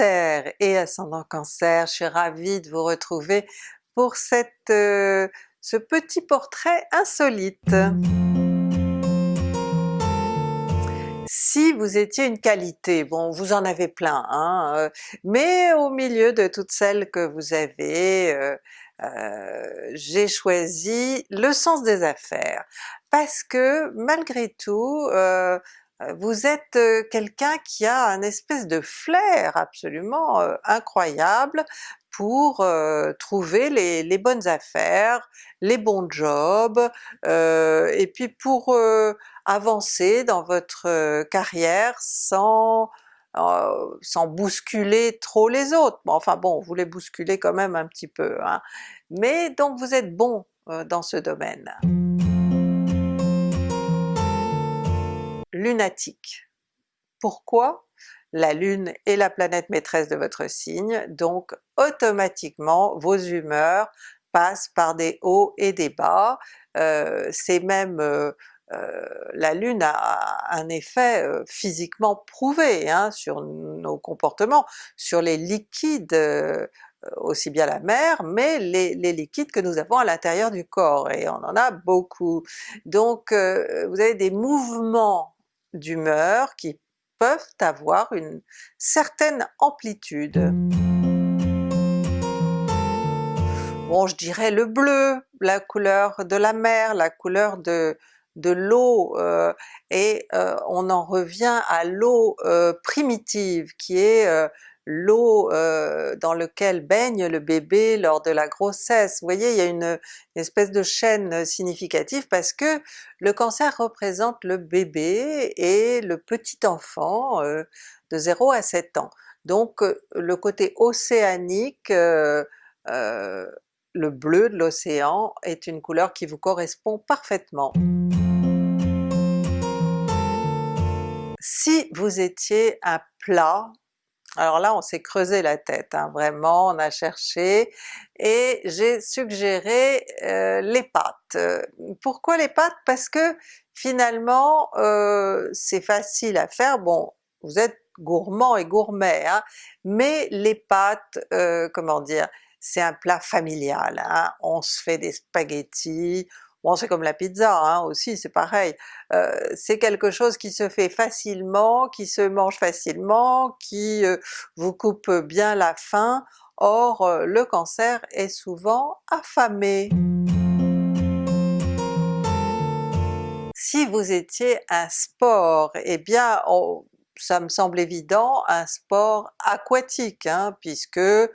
Et ascendant Cancer, je suis ravie de vous retrouver pour cette, euh, ce petit portrait insolite. Si vous étiez une qualité, bon vous en avez plein, hein, euh, mais au milieu de toutes celles que vous avez, euh, j'ai choisi le sens des affaires, parce que malgré tout, vous êtes quelqu'un qui a un espèce de flair absolument incroyable pour trouver les, bonnes affaires, les bons jobs, et puis pour avancer dans votre carrière sans sans bousculer trop les autres. enfin bon, vous les bousculez quand même un petit peu, hein. mais donc vous êtes bon dans ce domaine. Lunatique. Pourquoi? La Lune est la planète maîtresse de votre signe, donc automatiquement vos humeurs passent par des hauts et des bas, euh, c'est même euh, euh, la Lune a un effet physiquement prouvé hein, sur nos comportements, sur les liquides aussi bien la mer, mais les, liquides que nous avons à l'intérieur du corps, et on en a beaucoup. Donc vous avez des mouvements d'humeur qui peuvent avoir une certaine amplitude. Bon je dirais le bleu, la couleur de la mer, la couleur de, de l'eau, euh, et euh, on en revient à l'eau euh, primitive qui est l'eau euh, dans lequel baigne le bébé lors de la grossesse. Vous voyez, il y a une, espèce de chaîne significative parce que le cancer représente le bébé et le petit enfant euh, de 0 à 7 ans. Donc euh, le côté océanique, le bleu de l'océan est une couleur qui vous correspond parfaitement. Si vous étiez un plat alors là on s'est creusé la tête, hein, vraiment, on a cherché, et j'ai suggéré euh, les pâtes. Pourquoi les pâtes? Parce que finalement euh, c'est facile à faire, bon vous êtes gourmand et gourmet, hein, mais les pâtes, euh, comment dire, c'est un plat familial, hein. on se fait des spaghettis, Bon c'est comme la pizza hein, aussi, c'est pareil, euh, c'est quelque chose qui se fait facilement, qui se mange facilement, qui euh, vous coupe bien la faim, or euh, le cancer est souvent affamé. Si vous étiez un sport, eh bien ça me semble évident, un sport aquatique, hein, puisque euh,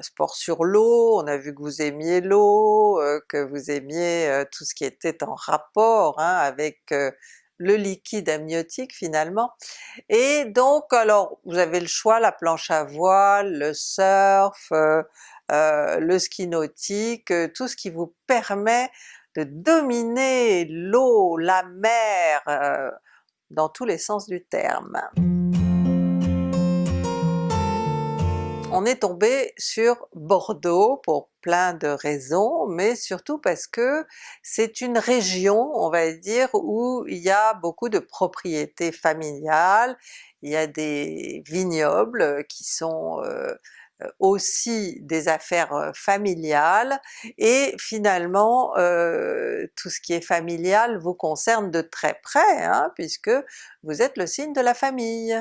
sport sur l'eau, on a vu que vous aimiez l'eau, euh, que vous aimiez euh, tout ce qui était en rapport hein, avec le liquide amniotique finalement. Et donc alors vous avez le choix, la planche à voile, le surf, le ski nautique, tout ce qui vous permet de dominer l'eau, la mer, dans tous les sens du terme. On est tombé sur Bordeaux pour plein de raisons, mais surtout parce que c'est une région, on va dire, où il y a beaucoup de propriétés familiales, il y a des vignobles qui sont euh, aussi des affaires familiales, et finalement tout ce qui est familial vous concerne de très près, hein, puisque vous êtes le signe de la famille.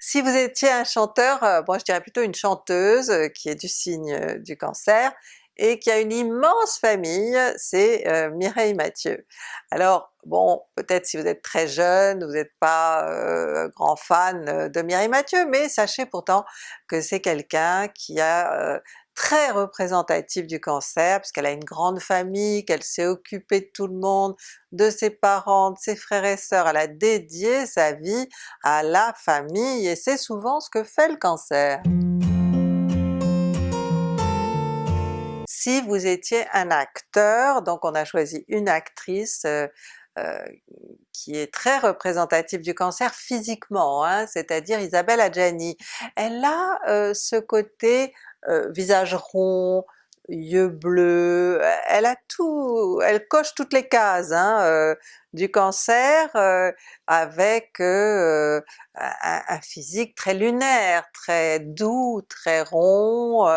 Si vous étiez un chanteur, moi je dirais plutôt une chanteuse qui est du signe du Cancer, et qui a une immense famille, c'est euh, Mireille Mathieu. Alors bon, peut-être si vous êtes très jeune, vous n'êtes pas euh, grand fan euh, de Mireille Mathieu, mais sachez pourtant que c'est quelqu'un qui a très représentatif du cancer, puisqu'elle a une grande famille, qu'elle s'est occupée de tout le monde, de ses parents, de ses frères et sœurs, elle a dédié sa vie à la famille, et c'est souvent ce que fait le cancer. Si vous étiez un acteur, donc on a choisi une actrice euh, euh, qui est très représentative du cancer physiquement, hein, c'est-à-dire Isabelle Adjani. Elle a euh, ce côté visage rond, yeux bleus, elle a tout, elle coche toutes les cases hein, du Cancer avec un, un, physique très lunaire, très doux, très rond,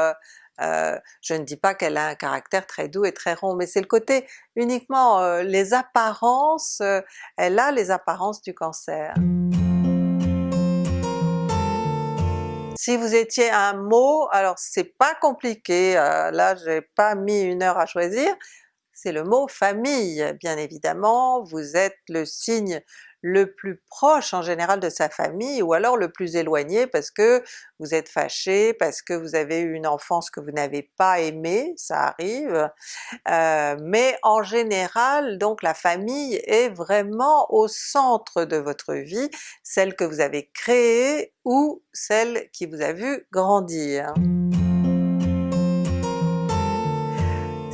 euh, je ne dis pas qu'elle a un caractère très doux et très rond, mais c'est le côté uniquement euh, les apparences, euh, elle a les apparences du Cancer. Si vous étiez un mot, alors c'est pas compliqué, là j'ai pas mis une heure à choisir, c'est le mot famille bien évidemment, vous êtes le signe le plus proche en général de sa famille ou alors le plus éloigné parce que vous êtes fâché, parce que vous avez eu une enfance que vous n'avez pas aimée, ça arrive, euh, mais en général donc la famille est vraiment au centre de votre vie, celle que vous avez créée ou celle qui vous a vu grandir.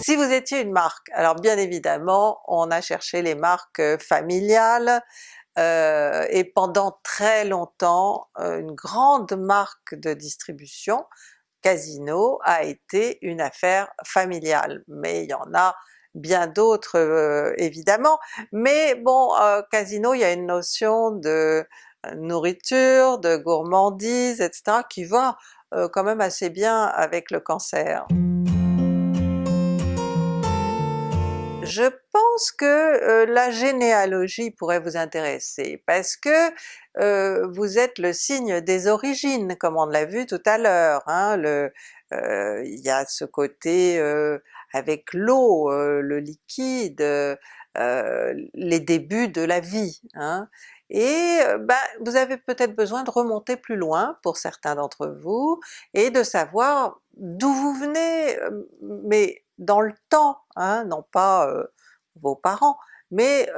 Si vous étiez une marque, alors bien évidemment on a cherché les marques euh, familiales, euh, et pendant très longtemps euh, une grande marque de distribution, Casino, a été une affaire familiale, mais il y en a bien d'autres évidemment, mais bon Casino il y a une notion de nourriture, de gourmandise, etc. qui va quand même assez bien avec le cancer. Je pense que euh, la généalogie pourrait vous intéresser parce que euh, vous êtes le signe des origines comme on l'a vu tout à l'heure, hein, euh, il y a ce côté avec l'eau, le liquide, les débuts de la vie, hein. et ben, vous avez peut-être besoin de remonter plus loin pour certains d'entre vous, et de savoir d'où vous venez, mais dans le temps, hein, non pas vos parents, mais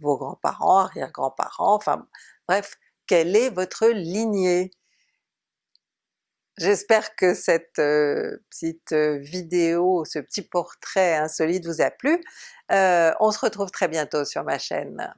vos grands-parents, arrière-grands-parents, enfin bref, quelle est votre lignée? J'espère que cette petite vidéo, ce petit portrait insolite vous a plu. on se retrouve très bientôt sur ma chaîne.